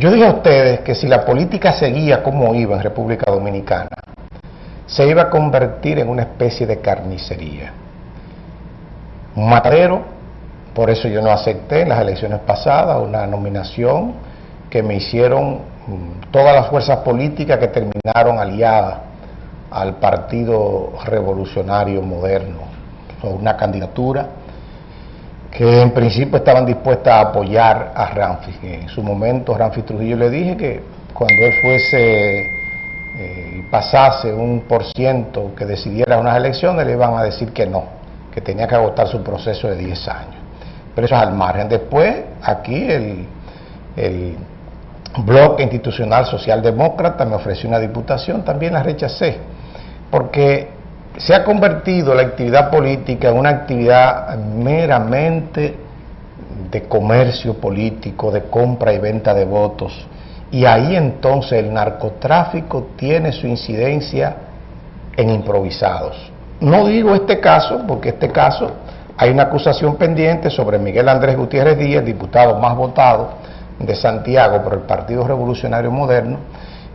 Yo dije a ustedes que si la política seguía como iba en República Dominicana, se iba a convertir en una especie de carnicería. Un matadero, por eso yo no acepté en las elecciones pasadas una nominación que me hicieron mm, todas las fuerzas políticas que terminaron aliadas al Partido Revolucionario Moderno, una candidatura que en principio estaban dispuestas a apoyar a Ramfi. En su momento Ramfi Trujillo le dije que cuando él fuese eh, pasase un por ciento que decidiera unas elecciones, le iban a decir que no, que tenía que agotar su proceso de 10 años. Pero eso es al margen. Después, aquí el, el bloque institucional socialdemócrata me ofreció una diputación, también la rechacé, porque se ha convertido la actividad política en una actividad meramente de comercio político, de compra y venta de votos, y ahí entonces el narcotráfico tiene su incidencia en improvisados. No digo este caso, porque este caso hay una acusación pendiente sobre Miguel Andrés Gutiérrez Díaz, diputado más votado de Santiago por el Partido Revolucionario Moderno,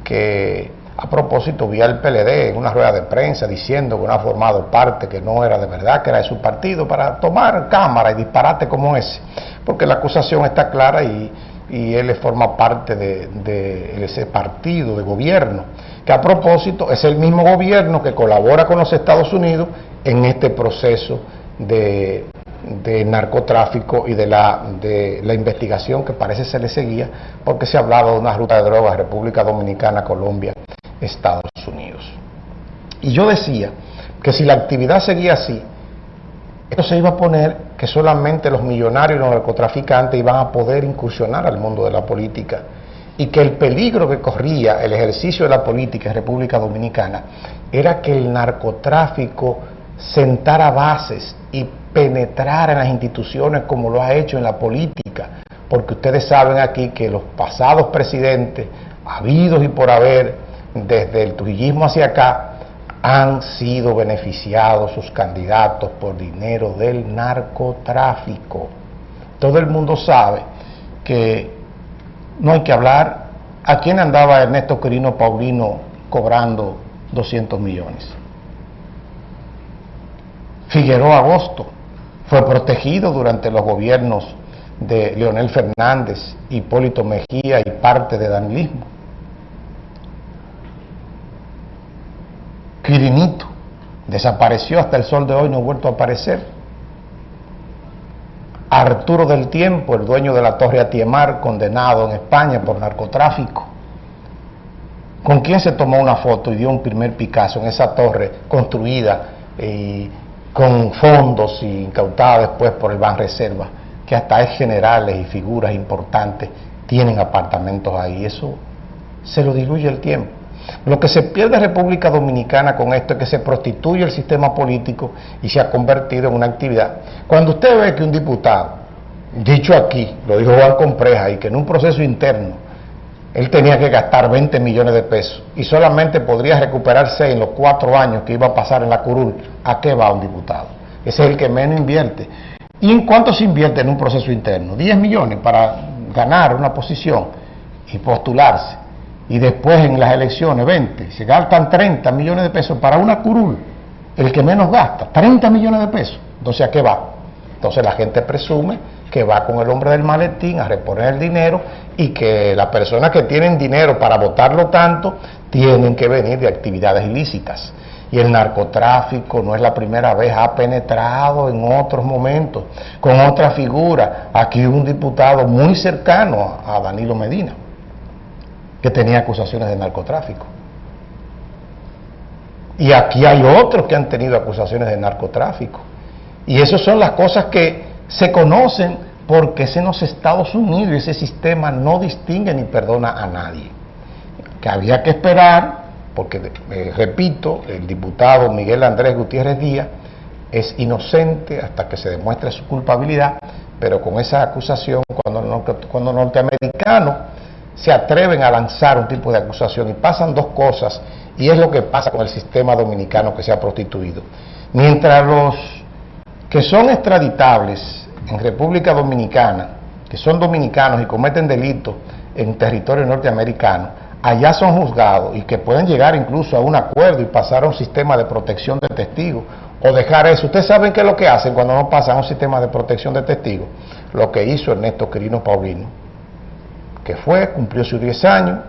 que a propósito vi al PLD en una rueda de prensa diciendo que no ha formado parte, que no era de verdad, que era de su partido, para tomar cámara y disparate como ese, porque la acusación está clara y, él forma parte de, de, ese partido de gobierno, que a propósito es el mismo gobierno que colabora con los Estados Unidos en este proceso de, de narcotráfico y de la, de la investigación que parece se le seguía porque se hablaba de una ruta de drogas República Dominicana, Colombia, Estados Unidos. Y yo decía que si la actividad seguía así, esto se iba a poner que solamente los millonarios y los narcotraficantes iban a poder incursionar al mundo de la política y que el peligro que corría el ejercicio de la política en República Dominicana era que el narcotráfico sentara bases y penetrara en las instituciones como lo ha hecho en la política, porque ustedes saben aquí que los pasados presidentes, habidos y por haber, desde el trujillismo hacia acá, han sido beneficiados sus candidatos por dinero del narcotráfico. Todo el mundo sabe que no hay que hablar a quién andaba Ernesto Quirino Paulino cobrando 200 millones. Figueroa Agosto fue protegido durante los gobiernos de Leonel Fernández, Hipólito Mejía y parte de danilismo. Quirinito desapareció hasta el sol de hoy, no ha vuelto a aparecer. Arturo del Tiempo, el dueño de la Torre Atiemar, condenado en España por narcotráfico. ¿Con quién se tomó una foto y dio un primer Picasso en esa torre construida y con fondos y incautada después por el Ban Reserva, que hasta es generales y figuras importantes tienen apartamentos ahí. Eso se lo diluye el tiempo. Lo que se pierde en República Dominicana con esto es que se prostituye el sistema político y se ha convertido en una actividad. Cuando usted ve que un diputado, dicho aquí, lo dijo Juan Compreja, y que en un proceso interno él tenía que gastar 20 millones de pesos y solamente podría recuperarse en los cuatro años que iba a pasar en la curul, ¿a qué va un diputado? Ese es el que menos invierte. ¿Y en cuánto se invierte en un proceso interno? 10 millones para ganar una posición y postularse. Y después en las elecciones 20. Se gastan 30 millones de pesos para una curul. El que menos gasta, 30 millones de pesos. Entonces, ¿a qué va? Entonces la gente presume que va con el hombre del maletín a reponer el dinero y que las personas que tienen dinero para votarlo tanto tienen que venir de actividades ilícitas. Y el narcotráfico no es la primera vez, ha penetrado en otros momentos, con otra figura. Aquí un diputado muy cercano a Danilo Medina, que tenía acusaciones de narcotráfico. Y aquí hay otros que han tenido acusaciones de narcotráfico. Y esas son las cosas que se conocen porque es en los Estados Unidos ese sistema no distingue ni perdona a nadie. Que había que esperar, porque, eh, repito, el diputado Miguel Andrés Gutiérrez Díaz es inocente hasta que se demuestre su culpabilidad, pero con esa acusación, cuando, cuando norteamericanos se atreven a lanzar un tipo de acusación y pasan dos cosas, y es lo que pasa con el sistema dominicano que se ha prostituido. Mientras los que son extraditables en República Dominicana, que son dominicanos y cometen delitos en territorio norteamericano, allá son juzgados y que pueden llegar incluso a un acuerdo y pasar a un sistema de protección de testigos o dejar eso. Ustedes saben qué es lo que hacen cuando no pasan a un sistema de protección de testigos. Lo que hizo Ernesto Quirino Paulino, que fue, cumplió sus 10 años,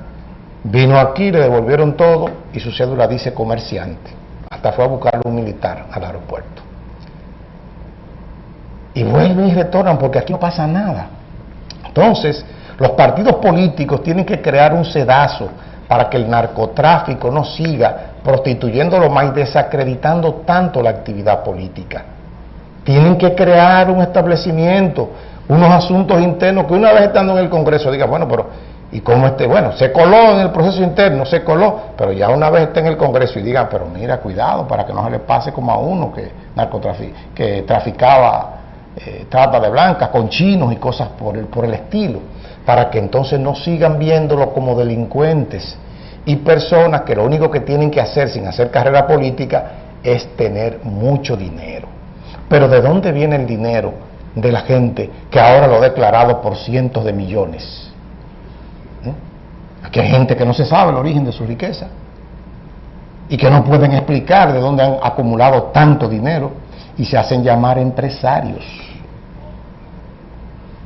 vino aquí, le devolvieron todo y su cédula dice comerciante. Hasta fue a buscarlo un militar al aeropuerto. Y vuelven y retornan porque aquí no pasa nada. Entonces, los partidos políticos tienen que crear un sedazo para que el narcotráfico no siga prostituyéndolo más y desacreditando tanto la actividad política. Tienen que crear un establecimiento, unos asuntos internos que una vez estando en el Congreso diga, bueno, pero ¿y cómo este? Bueno, se coló en el proceso interno, se coló, pero ya una vez está en el Congreso y digan, pero mira, cuidado para que no se le pase como a uno que, que traficaba eh, trata de blancas con chinos y cosas por el, por el estilo para que entonces no sigan viéndolo como delincuentes y personas que lo único que tienen que hacer sin hacer carrera política es tener mucho dinero. Pero ¿de dónde viene el dinero de la gente que ahora lo ha declarado por cientos de millones? ¿Mm? Aquí hay gente que no se sabe el origen de su riqueza y que no pueden explicar de dónde han acumulado tanto dinero y se hacen llamar empresarios.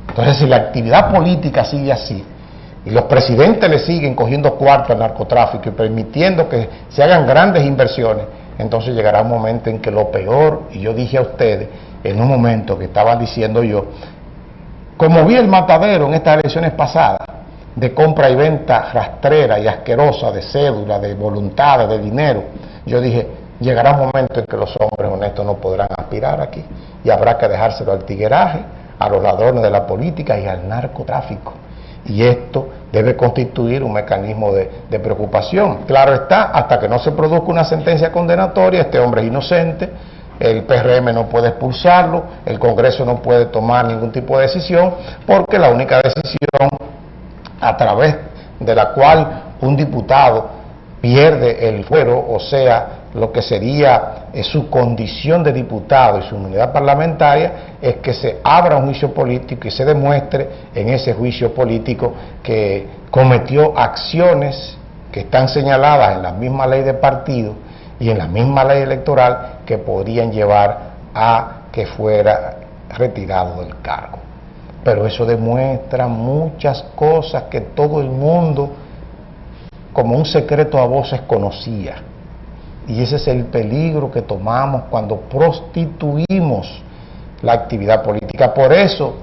Entonces, si la actividad política sigue así, y los presidentes le siguen cogiendo cuarto al narcotráfico y permitiendo que se hagan grandes inversiones, entonces llegará un momento en que lo peor, y yo dije a ustedes, en un momento que estaba diciendo yo, como vi el matadero en estas elecciones pasadas, de compra y venta rastrera y asquerosa de cédula, de voluntades, de dinero, yo dije, llegará un momento en que los hombres honestos no podrán aspirar aquí y habrá que dejárselo al tigueraje a los ladrones de la política y al narcotráfico. Y esto debe constituir un mecanismo de, preocupación. Claro está, hasta que no se produzca una sentencia condenatoria, este hombre es inocente, el PRM no puede expulsarlo, el Congreso no puede tomar ningún tipo de decisión, porque la única decisión a través de la cual un diputado pierde el fuero, o sea, lo que sería eh, su condición de diputado y su unidad parlamentaria es que se abra un juicio político y se demuestre en ese juicio político que cometió acciones que están señaladas en la misma ley de partido y en la misma ley electoral que podrían llevar a que fuera retirado del cargo. Pero eso demuestra muchas cosas que todo el mundo como un secreto a voces conocía y ese es el peligro que tomamos cuando prostituimos la actividad política. Por eso